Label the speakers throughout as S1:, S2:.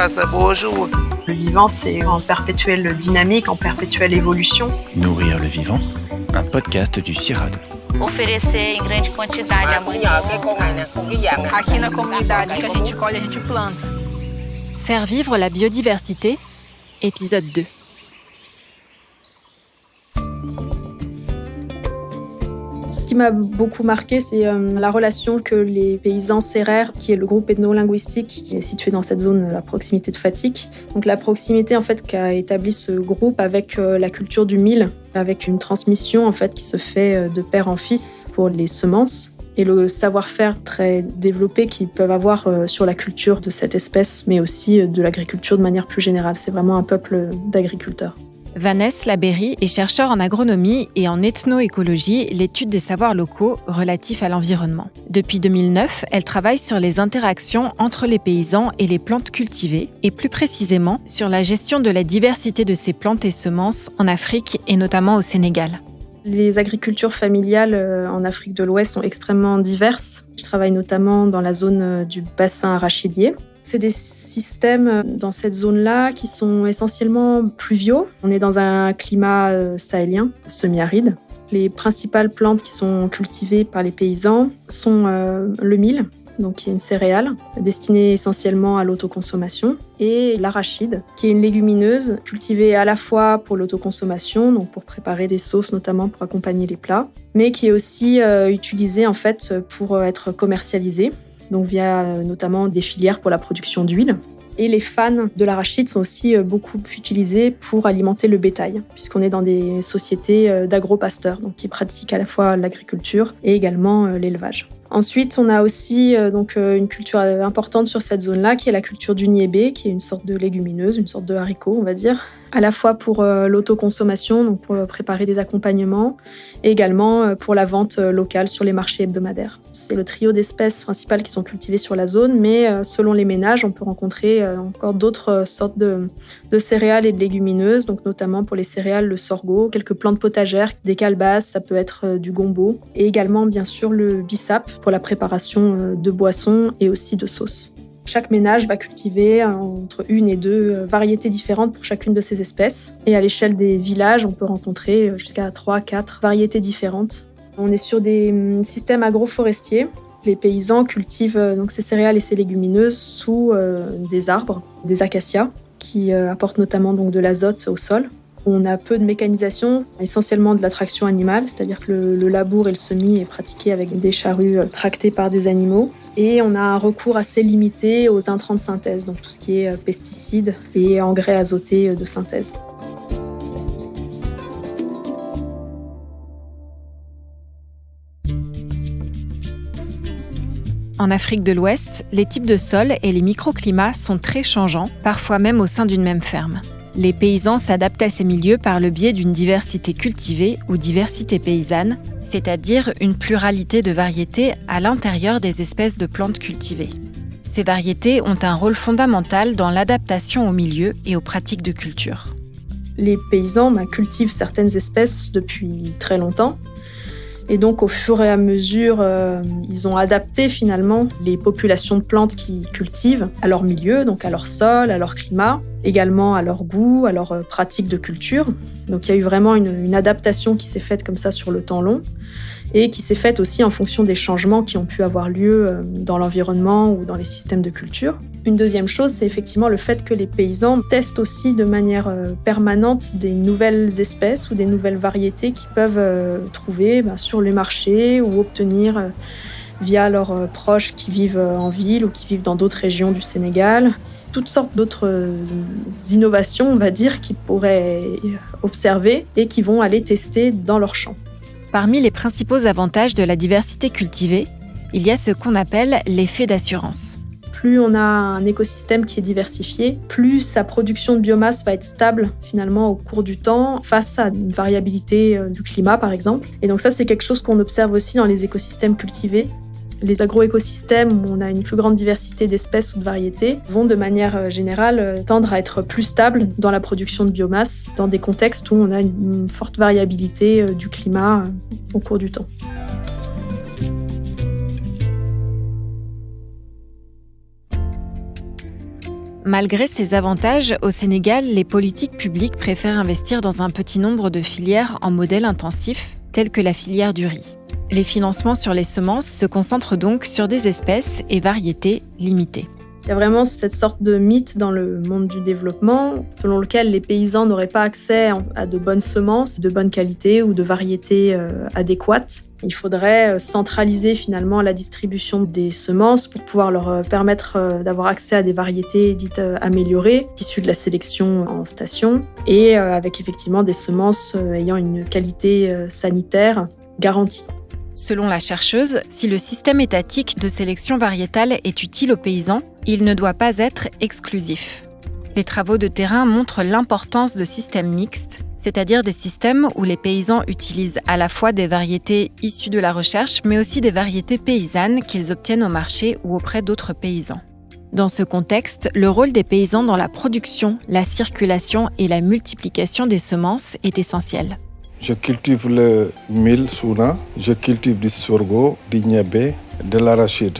S1: Le vivant, c'est en perpétuelle dynamique, en perpétuelle évolution.
S2: Nourrir le vivant, un podcast du CIRAD.
S3: Oferecer em grande quantidade amanhã.
S4: Aqui na comunidade que a gente colhe, a gente planta.
S5: Faire vivre la biodiversité, épisode 2.
S1: Ce qui m'a beaucoup marqué, c'est euh, la relation que les paysans serrères, qui est le groupe ethno-linguistique qui est situé dans cette zone à proximité de Fatik. Donc la proximité en fait qu'a établi ce groupe avec euh, la culture du mil, avec une transmission en fait qui se fait euh, de père en fils pour les semences et le savoir-faire très développé qu'ils peuvent avoir sur la culture de cette espèce, mais aussi de l'agriculture de manière plus générale. C'est vraiment un peuple d'agriculteurs.
S5: Vanessa Laberry est chercheure en agronomie et en ethnoécologie, l'étude des savoirs locaux relatifs à l'environnement. Depuis 2009, elle travaille sur les interactions entre les paysans et les plantes cultivées, et plus précisément sur la gestion de la diversité de ces plantes et semences en Afrique et notamment au Sénégal.
S1: Les agricultures familiales euh, en Afrique de l'Ouest sont extrêmement diverses. Je travaille notamment dans la zone euh, du bassin arachidier, c'est des systèmes euh, dans cette zone-là qui sont essentiellement pluviaux. On est dans un climat euh, sahélien, semi-aride. Les principales plantes qui sont cultivées par les paysans sont euh, le mil, donc qui est une céréale destinée essentiellement à l'autoconsommation, et l'arachide, qui est une légumineuse cultivée à la fois pour l'autoconsommation, donc pour préparer des sauces notamment pour accompagner les plats, mais qui est aussi utilisée en fait pour être commercialisée donc via euh, notamment des filières pour la production d'huile. Et les fans de l'arachide sont aussi euh, beaucoup utilisés pour alimenter le bétail, puisqu'on est dans des sociétés euh, d'agro-pasteurs, donc qui pratiquent à la fois l'agriculture et également l'élevage. Ensuite, on a aussi donc une culture importante sur cette zone-là, qui est la culture du niébé, qui est une sorte de légumineuse, une sorte de haricot, on va dire, à la fois pour euh, l'autoconsommation, donc pour euh, préparer des accompagnements, et également euh, pour la vente locale sur les marchés hebdomadaires. C'est le trio d'espèces principales qui sont cultivées sur la zone, mais selon les ménages, on peut rencontrer encore d'autres sortes de, céréales et de légumineuses, donc notamment pour les céréales, le sorgho, quelques plantes potagères, des calebasses, ça peut être du gombo, et également bien sûr le bissap pour la préparation de boissons et aussi de sauces. Chaque ménage va cultiver entre une et deux euh, variétés différentes pour chacune de ces espèces. Et à l'échelle des villages, on peut rencontrer euh, jusqu'à 3 quatre variétés différentes. On est sur des hum, systèmes agroforestiers. Les paysans cultivent euh, donc ces céréales et ces légumineuses sous des arbres, des acacias, qui apportent notamment donc de l'azote au sol. On a peu de mécanisation, essentiellement de la traction animale, c'est-à-dire que le, labour et le semis est pratiqué avec des charrues tractées par des animaux. Et on a un recours assez limité aux intrants de synthèse, donc tout ce qui est euh, pesticides et engrais azotés euh, de synthèse.
S5: En Afrique de l'Ouest, les types de sols et les microclimats sont très changeants, parfois même au sein d'une même ferme. Les paysans s'adaptent à ces milieux par le biais d'une diversité cultivée ou diversité paysanne, c'est-à-dire une pluralité de variétés à l'intérieur des espèces de plantes cultivées. Ces variétés ont un rôle fondamental dans l'adaptation au milieu et aux pratiques de culture.
S1: Les paysans bah, cultivent certaines espèces depuis très longtemps. Et donc, au fur et à mesure, euh, ils ont adapté finalement les populations de plantes qu'ils cultivent à leur milieu, donc à leur sol, à leur climat également à leur goût, à leur euh, pratique de culture. Donc il y a eu vraiment une, adaptation qui s'est faite comme ça sur le temps long et qui s'est faite aussi en fonction des changements qui ont pu avoir lieu euh, dans l'environnement ou dans les systèmes de culture. Une deuxième chose, c'est effectivement le fait que les paysans testent aussi de manière euh, permanente des nouvelles espèces ou des nouvelles variétés qu'ils peuvent trouver bah, sur les marchés ou obtenir via leurs proches qui vivent en ville ou qui vivent dans d'autres régions du Sénégal toutes sortes d'autres euh, innovations, on va dire, qu'ils pourraient observer et qui vont aller tester dans leur champ.
S5: Parmi les principaux avantages de la diversité cultivée, il y a ce qu'on appelle l'effet d'assurance.
S1: Plus on a un écosystème qui est diversifié, plus sa production de biomasse va être stable finalement au cours du temps face à une variabilité euh, du climat par exemple. Et donc ça c'est quelque chose qu'on observe aussi dans les écosystèmes cultivés les agroécosystèmes où on a une plus grande diversité d'espèces ou de variétés vont de manière euh, générale euh, tendre à être plus stables dans la production de biomasse dans des contextes où on a une forte variabilité euh, du climat au cours du temps.
S5: Malgré ces avantages, au Sénégal, les politiques publiques préfèrent investir dans un petit nombre de filières en modèle intensif, telles que la filière du riz. Les financements sur les semences se concentrent donc sur des espèces et variétés limitées.
S1: Il y a vraiment cette sorte de mythe dans le monde du développement selon lequel les paysans n'auraient pas accès à de bonnes semences, de bonne qualité ou de variétés euh, adéquates. Il faudrait euh, centraliser finalement la distribution des semences pour pouvoir leur euh, permettre d'avoir accès à des variétés dites améliorées, issues de la sélection en station, et avec effectivement des semences ayant une qualité sanitaire garantie.
S5: Selon la chercheuse, si le système étatique de sélection variétale est utile aux paysans, il ne doit pas être exclusif. Les travaux de terrain montrent l'importance de systèmes mixtes, c'est-à-dire des systèmes où les paysans utilisent à la fois des variétés issues de la recherche, mais aussi des variétés paysannes qu'ils obtiennent au marché ou auprès d'autres paysans. Dans ce contexte, le rôle des paysans dans la production, la circulation et la multiplication des semences est essentiel.
S6: Je cultive le mil souna, je cultive du sorgho, du niébé, de l'arachide.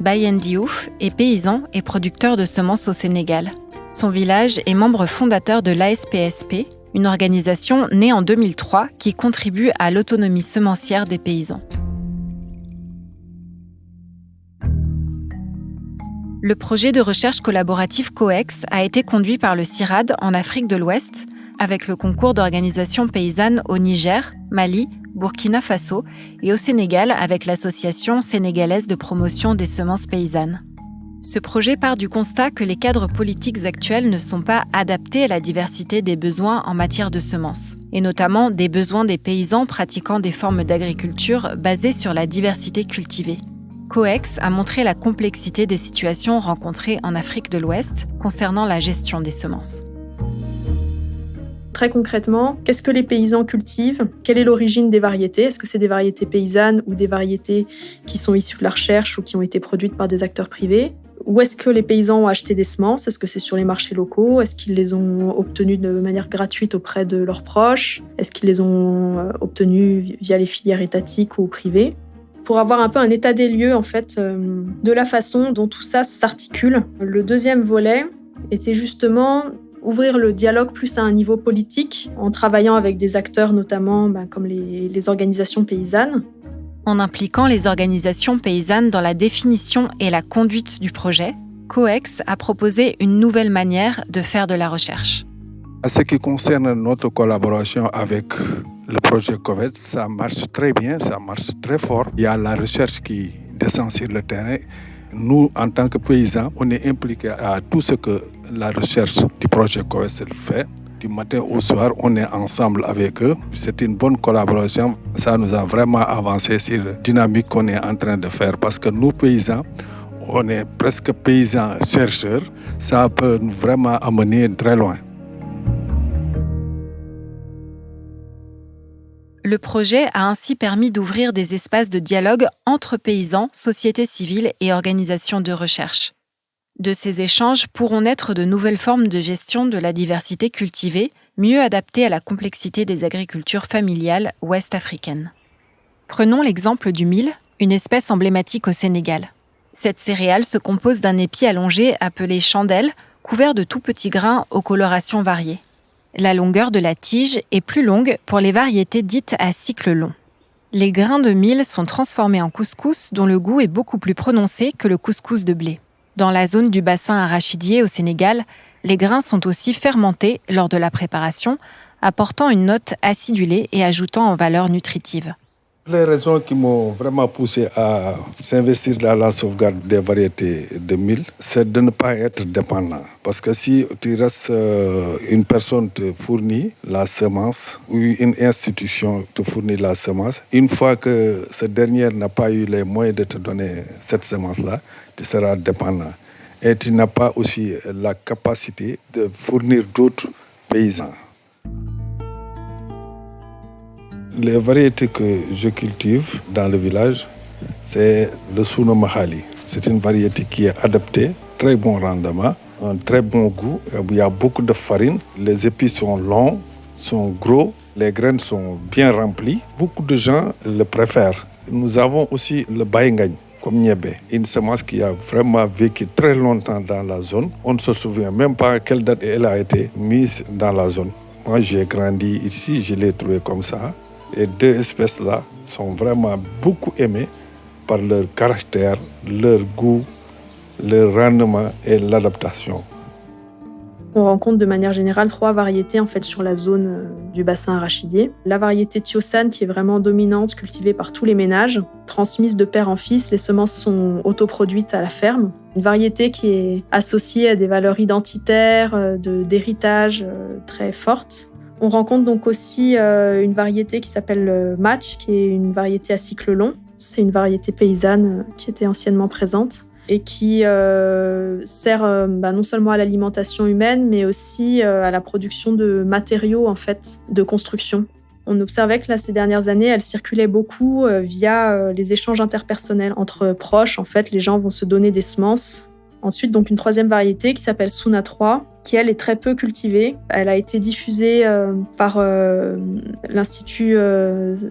S5: Bayen Diouf est paysan et producteur de semences au Sénégal. Son village est membre fondateur de l'ASPSP, une organisation née en 2003 qui contribue à l'autonomie semencière des paysans. Le projet de recherche collaborative COEX a été conduit par le CIRAD en Afrique de l'Ouest avec le concours d'organisations paysannes au Niger, Mali, Burkina Faso et au Sénégal avec l'Association sénégalaise de promotion des semences paysannes. Ce projet part du constat que les cadres politiques actuels ne sont pas adaptés à la diversité des besoins en matière de semences, et notamment des besoins des paysans pratiquant des formes d'agriculture basées sur la diversité cultivée. COEX a montré la complexité des situations rencontrées en Afrique de l'Ouest concernant la gestion des semences.
S1: Concrètement, qu'est-ce que les paysans cultivent? Quelle est l'origine des variétés? Est-ce que c'est des variétés paysannes ou des variétés qui sont issues de la recherche ou qui ont été produites par des acteurs privés? Où est-ce que les paysans ont acheté des semences? Est-ce que c'est sur les marchés locaux? Est-ce qu'ils les ont obtenues de manière gratuite auprès de leurs proches? Est-ce qu'ils les ont euh, obtenues via les filières étatiques ou privées? Pour avoir un peu un état des lieux en fait euh, de la façon dont tout ça s'articule. Le deuxième volet était justement ouvrir le dialogue plus à un niveau politique, en travaillant avec des acteurs notamment bah, comme les, organisations paysannes.
S5: En impliquant les organisations paysannes dans la définition et la conduite du projet, COEX a proposé une nouvelle manière de faire de la recherche.
S6: À ce qui concerne notre collaboration avec le projet COVET, ça marche très bien, ça marche très fort. Il y a la recherche qui descend sur le terrain nous, en tant que paysans, on est impliqués à tout ce que la recherche du projet COESL fait. Du matin au soir, on est ensemble avec eux. C'est une bonne collaboration. Ça nous a vraiment avancé sur la dynamique qu'on est en train de faire parce que nous, paysans, on est presque paysans chercheurs. Ça peut nous vraiment amener très loin.
S5: Le projet a ainsi permis d'ouvrir des espaces de dialogue entre paysans, sociétés civiles et organisations de recherche. De ces échanges pourront naître de nouvelles formes de gestion de la diversité cultivée, mieux adaptées à la complexité des agricultures familiales ouest-africaines. Prenons l'exemple du mil, une espèce emblématique au Sénégal. Cette céréale se compose d'un épi allongé appelé chandelle, couvert de tout petits grains aux colorations variées. La longueur de la tige est plus longue pour les variétés dites à cycle long. Les grains de mil sont transformés en couscous dont le goût est beaucoup plus prononcé que le couscous de blé. Dans la zone du bassin arachidier au Sénégal, les grains sont aussi fermentés lors de la préparation, apportant une note acidulée et ajoutant en valeur nutritive.
S6: Les raisons qui m'ont vraiment poussé à s'investir dans la sauvegarde des variétés de mil, c'est de ne pas être dépendant. Parce que si tu restes, euh, une personne te fournit la semence ou une institution te fournit la semence, une fois que ce dernier n'a pas eu les moyens de te donner cette semence-là, tu seras dépendant. Et tu n'as pas aussi la capacité de fournir d'autres paysans. Les variétés que je cultive dans le village, c'est le Suno Mahali. C'est une variété qui est adaptée, très bon rendement, un très bon goût. Il y a beaucoup de farine. Les épis sont longs, sont gros, les graines sont bien remplies. Beaucoup de gens le préfèrent. Nous avons aussi le Baingagne. comme Niébé, une semence qui a vraiment vécu très longtemps dans la zone. On ne se souvient même pas à quelle date elle a été mise dans la zone. Moi, j'ai grandi ici, je l'ai trouvé comme ça. Les deux espèces-là sont vraiment beaucoup aimées par leur caractère, leur goût, leur rendement et l'adaptation.
S1: On rencontre de manière générale trois variétés en fait sur la zone euh, du bassin arachidier. La variété Tiosan qui est vraiment dominante, cultivée par tous les ménages, transmise de père en fils, les semences sont autoproduites à la ferme. Une variété qui est associée à des valeurs identitaires, euh, d'héritage euh, très fortes. On rencontre donc aussi une variété qui s'appelle Match, qui est une variété à cycle long. C'est une variété paysanne qui était anciennement présente et qui euh, sert euh, bah, non seulement à l'alimentation humaine, mais aussi euh, à la production de matériaux en fait de construction. On observait que là, ces dernières années, elle circulait beaucoup via les échanges interpersonnels entre proches. En fait, les gens vont se donner des semences. Ensuite, donc une troisième variété qui s'appelle Suna 3, qui elle est très peu cultivée. Elle a été diffusée par l'Institut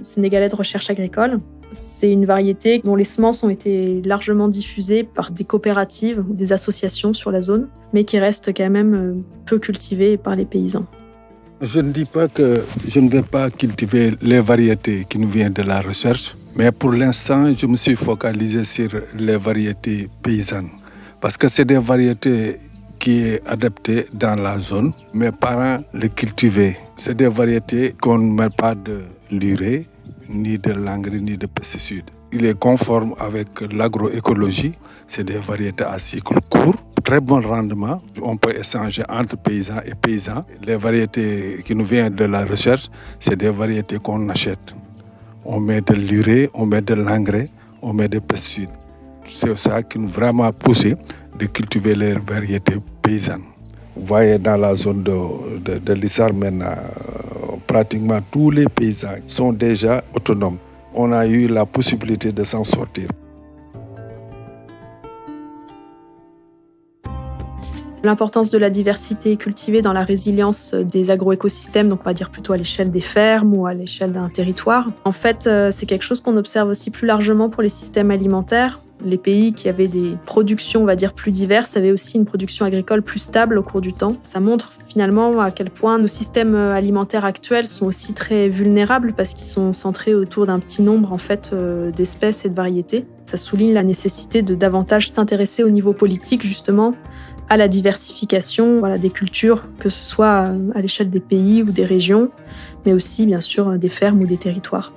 S1: sénégalais de recherche agricole c'est une variété dont les semences ont été largement diffusées par des coopératives ou des associations sur la zone, mais qui reste quand même euh, peu cultivée par les paysans.
S6: Je ne dis pas que je ne vais pas cultiver les variétés qui nous viennent de la recherche, mais pour l'instant, je me suis focalisé sur les variétés paysannes. Parce que c'est des variétés qui sont adaptées dans la zone. Mes parents les cultivaient. C'est des variétés qu'on ne met pas de l'urée, ni de l'engrais, ni de pesticides. Il est conforme avec l'agroécologie. C'est des variétés à cycle court, très bon rendement. On peut échanger entre paysans et paysans. Les variétés qui nous viennent de la recherche, c'est des variétés qu'on achète. On met de l'urée, on met de l'engrais, on met des pesticides. C'est ça qui nous vraiment poussé de cultiver les variétés paysannes. Vous voyez dans la zone de, de, de maintenant, pratiquement tous les paysans sont déjà autonomes. On a eu la possibilité de s'en sortir.
S1: L'importance de la diversité cultivée dans la résilience des agroécosystèmes, donc on va dire plutôt à l'échelle des fermes ou à l'échelle d'un territoire. En fait, euh, c'est quelque chose qu'on observe aussi plus largement pour les systèmes alimentaires. Les pays qui avaient des productions, on va dire, plus diverses avaient aussi une production agricole plus stable au cours du temps. Ça montre finalement à quel point nos systèmes alimentaires actuels sont aussi très vulnérables parce qu'ils sont centrés autour d'un petit nombre en fait euh, d'espèces et de variétés. Ça souligne la nécessité de davantage s'intéresser au niveau politique justement à la diversification des cultures, que ce soit à l'échelle des pays ou des régions, mais aussi bien sûr des fermes ou des territoires.